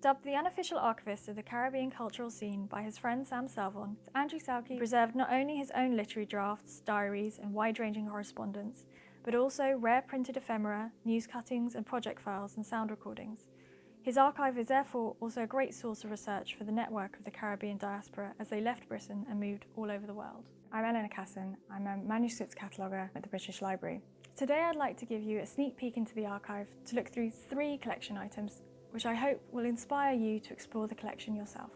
Dubbed the unofficial archivist of the Caribbean cultural scene by his friend Sam Selvon, Andrew Salkey preserved not only his own literary drafts, diaries and wide-ranging correspondence, but also rare printed ephemera, news cuttings and project files and sound recordings. His archive is therefore also a great source of research for the network of the Caribbean diaspora as they left Britain and moved all over the world. I'm Eleanor Casson. I'm a manuscripts cataloguer at the British Library. Today I'd like to give you a sneak peek into the archive to look through three collection items which I hope will inspire you to explore the collection yourself.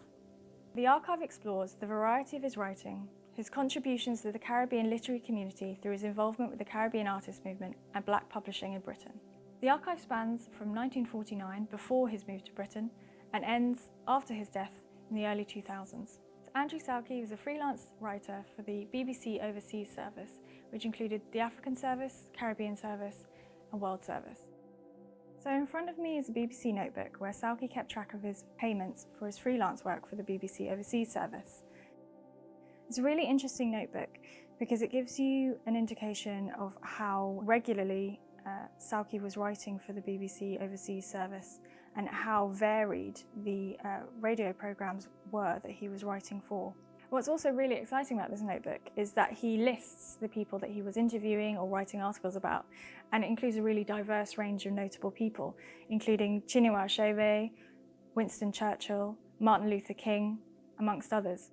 The archive explores the variety of his writing, his contributions to the Caribbean literary community through his involvement with the Caribbean artist movement and black publishing in Britain. The archive spans from 1949, before his move to Britain, and ends after his death in the early 2000s. Andrew Salkey was a freelance writer for the BBC Overseas Service, which included the African Service, Caribbean Service and World Service. So in front of me is a BBC notebook where Salkey kept track of his payments for his freelance work for the BBC Overseas Service. It's a really interesting notebook because it gives you an indication of how regularly uh, Salkey was writing for the BBC Overseas Service and how varied the uh, radio programmes were that he was writing for. What's also really exciting about this notebook is that he lists the people that he was interviewing or writing articles about, and it includes a really diverse range of notable people, including Chinua Achebe, Winston Churchill, Martin Luther King, amongst others.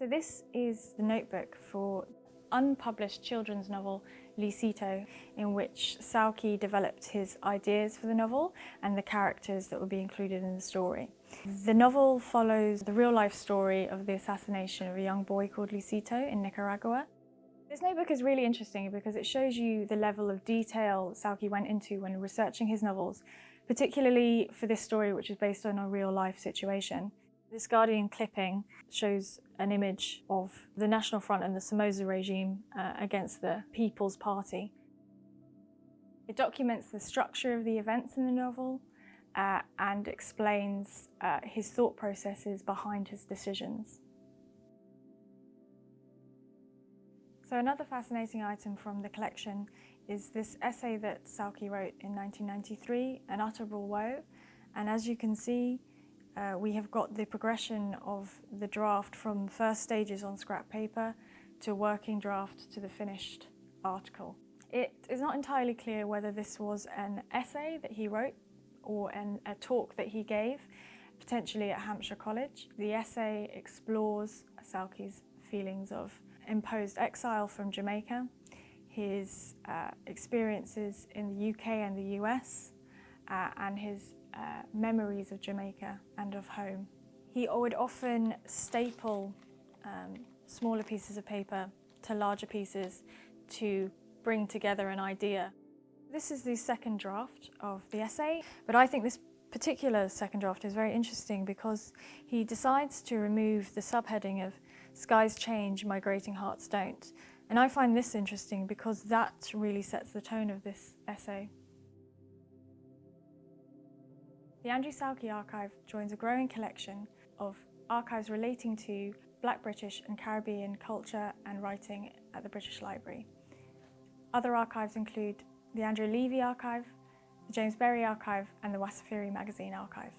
So this is the notebook for unpublished children's novel Lisito, in which Salkey developed his ideas for the novel and the characters that would be included in the story. The novel follows the real-life story of the assassination of a young boy called Lisito in Nicaragua. This notebook is really interesting because it shows you the level of detail Salkey went into when researching his novels, particularly for this story which is based on a real-life situation. This Guardian clipping shows an image of the National Front and the Somoza regime uh, against the People's Party. It documents the structure of the events in the novel uh, and explains uh, his thought processes behind his decisions. So another fascinating item from the collection is this essay that Salkey wrote in 1993, Unutterable Woe. And as you can see, uh, we have got the progression of the draft from first stages on scrap paper to working draft to the finished article. It is not entirely clear whether this was an essay that he wrote or an, a talk that he gave, potentially at Hampshire College. The essay explores Salkey's feelings of imposed exile from Jamaica, his uh, experiences in the UK and the US, uh, and his uh, memories of Jamaica and of home. He would often staple um, smaller pieces of paper to larger pieces to bring together an idea. This is the second draft of the essay, but I think this particular second draft is very interesting because he decides to remove the subheading of Skies change, migrating hearts don't. And I find this interesting because that really sets the tone of this essay. The Andrew Salkey Archive joins a growing collection of archives relating to Black British and Caribbean culture and writing at the British Library. Other archives include the Andrea Levy Archive, the James Berry Archive and the Wasafiri Magazine Archive.